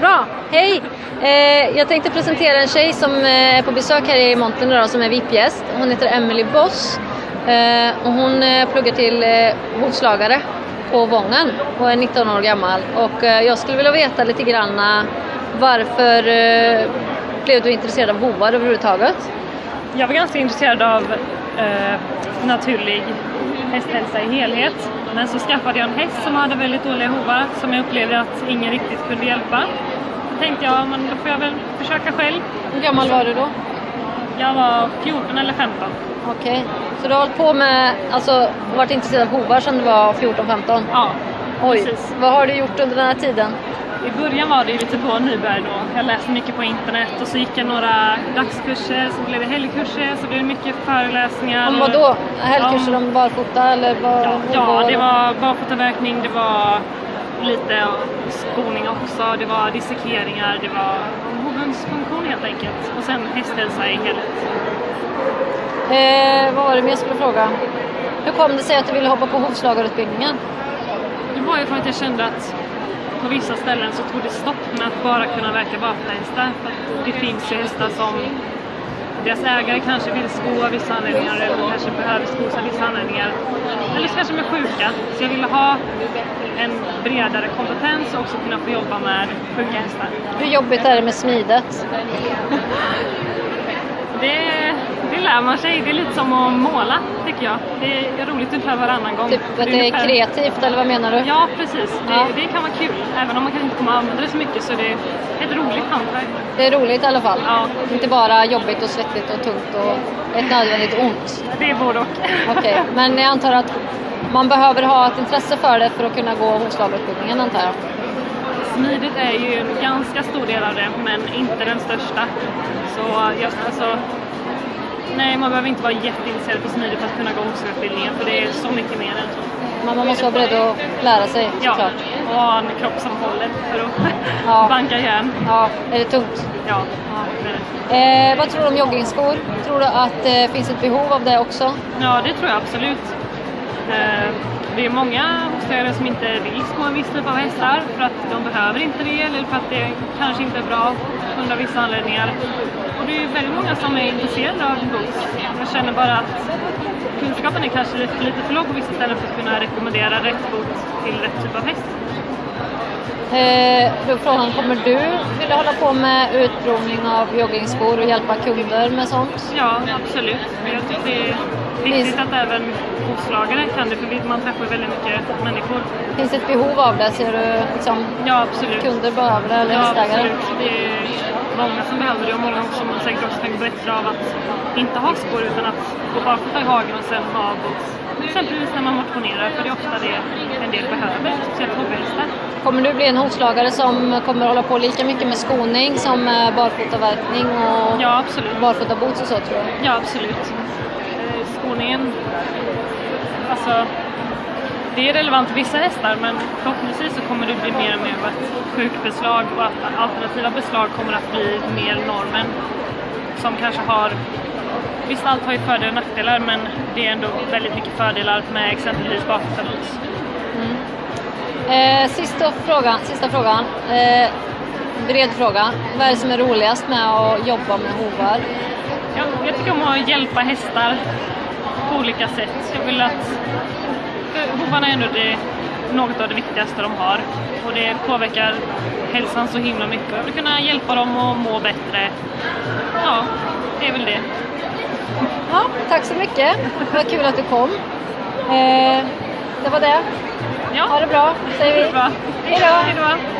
Bra, hej! Eh, jag tänkte presentera en tjej som eh, är på besök här i montern idag som är VIP-gäst. Hon heter Emily Boss eh, och hon eh, pluggar till eh, hovslagare på Vången och är 19 år gammal. Och eh, jag skulle vilja veta lite grann varför eh, blev du intresserad av hovar överhuvudtaget? Jag var ganska intresserad av eh, naturlig hästhälsa i helhet. Men så skaffade jag en häst som hade väldigt dåliga hovar som jag upplevde att ingen riktigt kunde hjälpa. Då tänkte jag, men då får jag väl försöka själv. Hur gammal var du då? Jag var 14 eller 15. Okej, så du har hållit på med, alltså varit intresserad av hovar sedan du var 14-15? Ja, Oj, precis. vad har du gjort under den här tiden? I början var det lite på nybörjare då. Jag läste mycket på internet och så gick jag några dagskurser, så blev det helgkurser, så blev det mycket föreläsningar. Om vad då? Helgkurser Om- om barfota eller vad? Ja, ja det var barfotaverkning, det var lite skoning också, det var dissekeringar, det var hovens funktion helt enkelt. Och sen hästhälsa i helhet. Eh, vad var det mer jag skulle fråga? Hur kom det sig att du ville hoppa på hovslagarutbildningen? Det var ju för att jag kände att på vissa ställen så tog det stopp med att bara kunna verka barfotahästar. För det finns ju hästar som deras ägare kanske vill sko av vissa anledningar eller kanske behöver skos av vissa anledningar. Eller så kanske de är sjuka. Så jag ville ha en bredare kompetens och också kunna få jobba med sjuka hästar. Hur jobbigt är det med smidet? Det, det lär man sig. Det är lite som att måla tycker jag. Det är roligt ungefär varannan gång. Typ att det är kreativt eller vad menar du? Ja, precis. Det, Ja. det kan vara kul. Även om man kanske inte kommer använda det så mycket så det är ett roligt hantverk. Det är roligt i alla fall. Ja. Inte bara jobbigt och svettigt och tungt och ett nödvändigt ont. Det är både och. Okej, men jag antar att man behöver ha ett intresse för det för att kunna gå hovslagarutbildningen antar jag. Smidigt är ju en ganska stor del av det, men inte den största. Så jag, alltså, nej, man behöver inte vara jätteintresserad på smidigt för att kunna gå hovslagarutbildningen, för det är så mycket mer än så. Men man måste vara beredd att lära sig Ja, såklart. och ha en kropp som håller för att Ja. banka järn. Ja, är det tungt? Ja, det. Eh, vad tror du om joggingskor? Tror du att det finns ett behov av det också? Ja, det tror jag absolut. Eh, Det är många hovslagare som inte vill sko en viss typ av hästar för att de behöver inte det eller för att det kanske inte är bra under vissa anledningar. Och det är väldigt många som är intresserade av boots. Jag känner bara att kunskapen är kanske lite, för låg på vissa ställen för att kunna rekommendera rätt boot till rätt typ av häst. Eh, då frågan, kommer du vilja hålla på med utprovning av joggingskor och hjälpa kunder med sånt? Ja, absolut. Jag tycker det viktigt att även hovslagare kan det för man träffar väldigt mycket människor. Finns det ett behov av det? Ser du liksom, Ja, absolut. kunder behöver det eller Ja, hästägare? absolut. Det är många som behöver det och många som säkert också tänker bättre av att inte ha skor utan att gå barfota i hagen och sen ha boots. Exempelvis när man motionerar, för det är ofta det en del behöver, speciellt hobbyhästar. Kommer du bli en hovslagare som kommer hålla på lika mycket med skoning som med barfotaverkning och Ja, barfotaboots och så tror jag? Ja, absolut. Skoningen, alltså, det är relevant för vissa hästar men förhoppningsvis så kommer det bli mer och mer av ett sjukbeslag och att alternativa beslag kommer att bli mer normen. Som kanske har, visst allt har ju fördelar och nackdelar men det är ändå väldigt mycket fördelar med exempelvis barfotaboots. Eh, sista frågan. Sista frågan. Eh, bred fråga. Vad är det som är roligast med att jobba med hovar? Ja, jag tycker om att hjälpa hästar på olika sätt. Jag vill att... Hovarna är ändå det, något av det viktigaste de har. Och det påverkar hälsan så himla mycket. Jag vill kunna hjälpa dem att må bättre. Ja, det är väl det. Ja, tack så mycket. Vad kul att du kom. Eh, det var det. Ja, Ha det bra, säger vi. Hej då.